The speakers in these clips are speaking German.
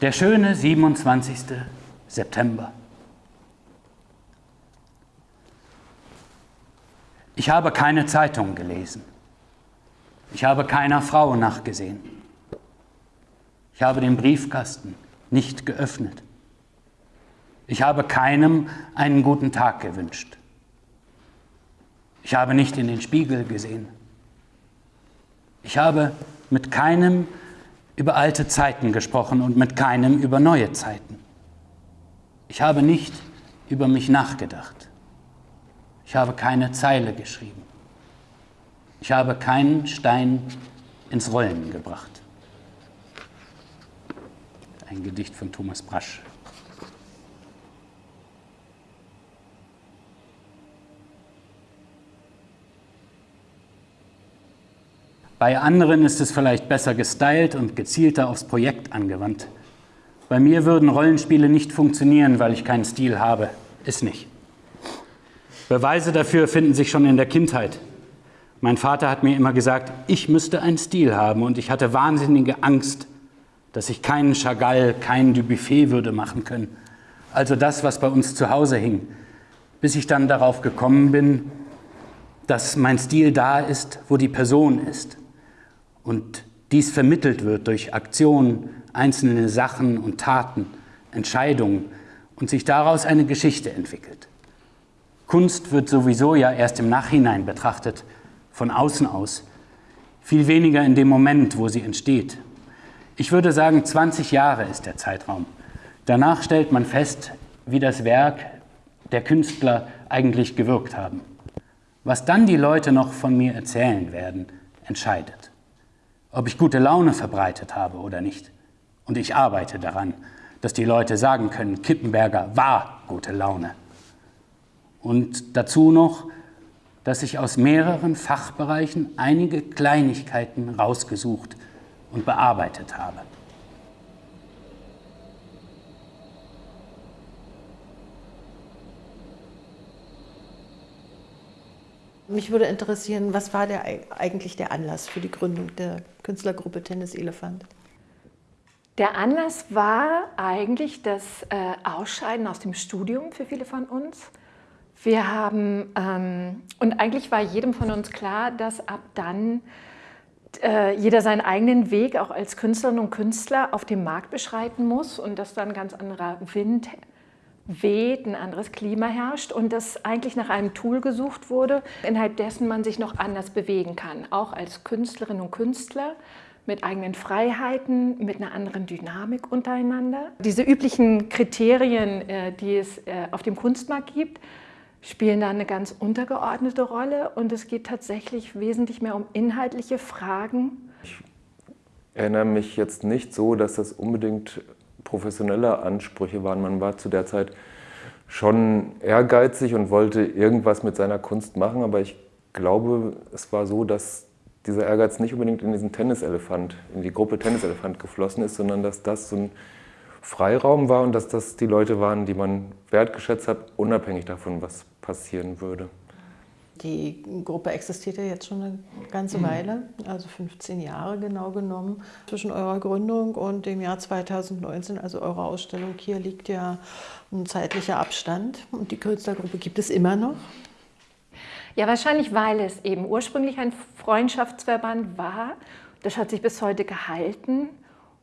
Der schöne 27. September. Ich habe keine Zeitung gelesen. Ich habe keiner Frau nachgesehen. Ich habe den Briefkasten nicht geöffnet. Ich habe keinem einen guten Tag gewünscht. Ich habe nicht in den Spiegel gesehen. Ich habe mit keinem über alte Zeiten gesprochen und mit keinem über neue Zeiten. Ich habe nicht über mich nachgedacht. Ich habe keine Zeile geschrieben. Ich habe keinen Stein ins Rollen gebracht. Ein Gedicht von Thomas Brasch. Bei anderen ist es vielleicht besser gestylt und gezielter aufs Projekt angewandt. Bei mir würden Rollenspiele nicht funktionieren, weil ich keinen Stil habe. Ist nicht. Beweise dafür finden sich schon in der Kindheit. Mein Vater hat mir immer gesagt, ich müsste einen Stil haben und ich hatte wahnsinnige Angst, dass ich keinen Chagall, keinen Dubuffet würde machen können. Also das, was bei uns zu Hause hing. Bis ich dann darauf gekommen bin, dass mein Stil da ist, wo die Person ist und dies vermittelt wird durch Aktionen, einzelne Sachen und Taten, Entscheidungen und sich daraus eine Geschichte entwickelt. Kunst wird sowieso ja erst im Nachhinein betrachtet, von außen aus, viel weniger in dem Moment, wo sie entsteht. Ich würde sagen, 20 Jahre ist der Zeitraum. Danach stellt man fest, wie das Werk der Künstler eigentlich gewirkt haben. Was dann die Leute noch von mir erzählen werden, entscheidet ob ich gute Laune verbreitet habe oder nicht. Und ich arbeite daran, dass die Leute sagen können, Kippenberger war gute Laune. Und dazu noch, dass ich aus mehreren Fachbereichen einige Kleinigkeiten rausgesucht und bearbeitet habe. Mich würde interessieren, was war der, eigentlich der Anlass für die Gründung der Künstlergruppe Tennis Elefant? Der Anlass war eigentlich das äh, Ausscheiden aus dem Studium für viele von uns. Wir haben, ähm, und eigentlich war jedem von uns klar, dass ab dann äh, jeder seinen eigenen Weg auch als Künstlerin und Künstler auf dem Markt beschreiten muss und dass dann ganz anderer Wind weht, ein anderes Klima herrscht und dass eigentlich nach einem Tool gesucht wurde, innerhalb dessen man sich noch anders bewegen kann, auch als Künstlerin und Künstler mit eigenen Freiheiten, mit einer anderen Dynamik untereinander. Diese üblichen Kriterien, äh, die es äh, auf dem Kunstmarkt gibt, spielen da eine ganz untergeordnete Rolle und es geht tatsächlich wesentlich mehr um inhaltliche Fragen. Ich erinnere mich jetzt nicht so, dass das unbedingt professionelle Ansprüche waren. Man war zu der Zeit schon ehrgeizig und wollte irgendwas mit seiner Kunst machen, aber ich glaube, es war so, dass dieser Ehrgeiz nicht unbedingt in diesen Tenniselefant, in die Gruppe Tenniselefant geflossen ist, sondern dass das so ein Freiraum war und dass das die Leute waren, die man wertgeschätzt hat, unabhängig davon, was passieren würde. Die Gruppe existiert ja jetzt schon eine ganze mhm. Weile, also 15 Jahre genau genommen. Zwischen eurer Gründung und dem Jahr 2019, also eurer Ausstellung hier, liegt ja ein zeitlicher Abstand. Und die Künstlergruppe gibt es immer noch. Ja, wahrscheinlich, weil es eben ursprünglich ein Freundschaftsverband war. Das hat sich bis heute gehalten.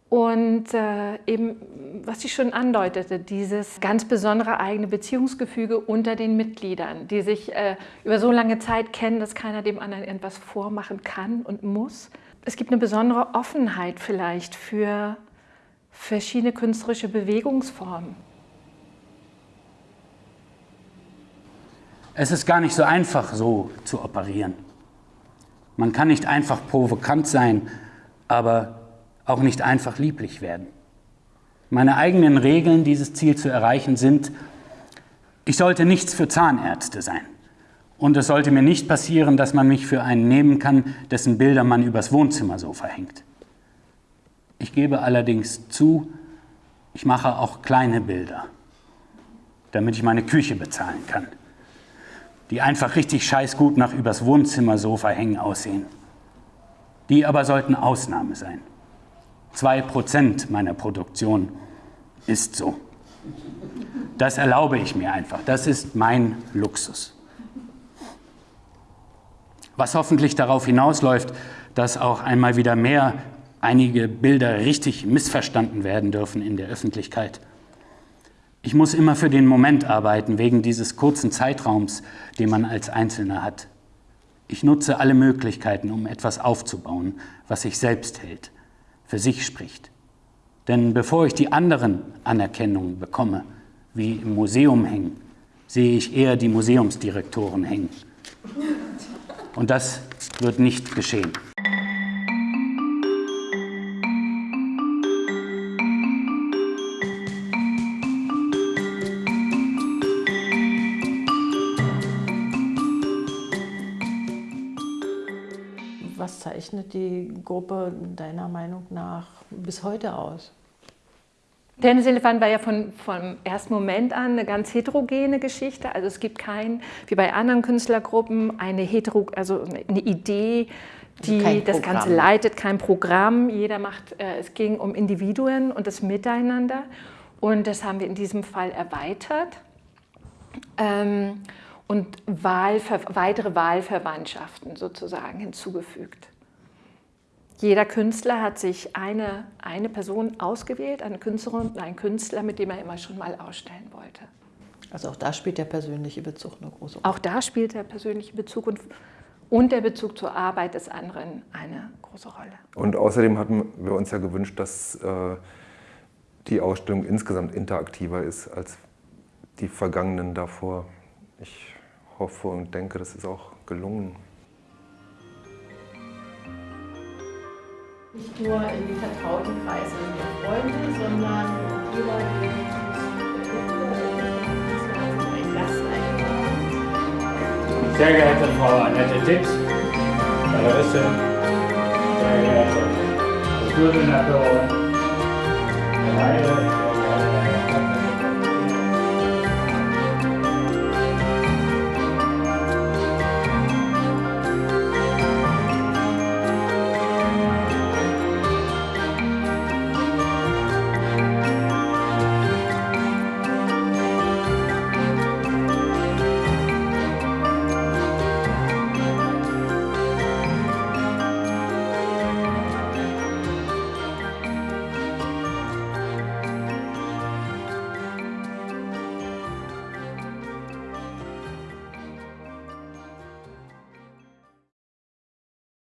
Und äh, eben, was ich schon andeutete, dieses ganz besondere eigene Beziehungsgefüge unter den Mitgliedern, die sich äh, über so lange Zeit kennen, dass keiner dem anderen irgendwas vormachen kann und muss. Es gibt eine besondere Offenheit vielleicht für verschiedene künstlerische Bewegungsformen. Es ist gar nicht so einfach, so zu operieren. Man kann nicht einfach provokant sein, aber auch nicht einfach lieblich werden. Meine eigenen Regeln, dieses Ziel zu erreichen, sind, ich sollte nichts für Zahnärzte sein. Und es sollte mir nicht passieren, dass man mich für einen nehmen kann, dessen Bilder man übers Wohnzimmersofa hängt. Ich gebe allerdings zu, ich mache auch kleine Bilder, damit ich meine Küche bezahlen kann, die einfach richtig scheißgut nach übers Wohnzimmersofa hängen aussehen. Die aber sollten Ausnahme sein. 2% meiner Produktion ist so. Das erlaube ich mir einfach. Das ist mein Luxus. Was hoffentlich darauf hinausläuft, dass auch einmal wieder mehr einige Bilder richtig missverstanden werden dürfen in der Öffentlichkeit. Ich muss immer für den Moment arbeiten, wegen dieses kurzen Zeitraums, den man als Einzelner hat. Ich nutze alle Möglichkeiten, um etwas aufzubauen, was sich selbst hält, für sich spricht. Denn bevor ich die anderen Anerkennungen bekomme, wie im Museum hängen, sehe ich eher die Museumsdirektoren hängen. Und das wird nicht geschehen. Was zeichnet die Gruppe deiner Meinung nach bis heute aus? Tenniselefant war ja von, vom ersten Moment an eine ganz heterogene Geschichte. Also es gibt kein, wie bei anderen Künstlergruppen, eine, hetero, also eine Idee, die das Ganze leitet, kein Programm. Jeder macht, äh, es ging um Individuen und das Miteinander. Und das haben wir in diesem Fall erweitert. Ähm, und Wahlver weitere Wahlverwandtschaften sozusagen hinzugefügt. Jeder Künstler hat sich eine, eine Person ausgewählt, eine Künstlerin und einen Künstler, mit dem er immer schon mal ausstellen wollte. Also auch da spielt der persönliche Bezug eine große Rolle. Auch da spielt der persönliche Bezug und, und der Bezug zur Arbeit des anderen eine große Rolle. Und außerdem hatten wir uns ja gewünscht, dass äh, die Ausstellung insgesamt interaktiver ist als die vergangenen davor. Ich hoffe und denke, das ist auch gelungen. Nicht nur in die vertrauten Kreise der Freunde, sondern jeder, der ein Gast eingeladen. Sehr geehrte Frau Annette Tix, Galeristin, sehr geehrte Kultursenatorin, Herr Heide,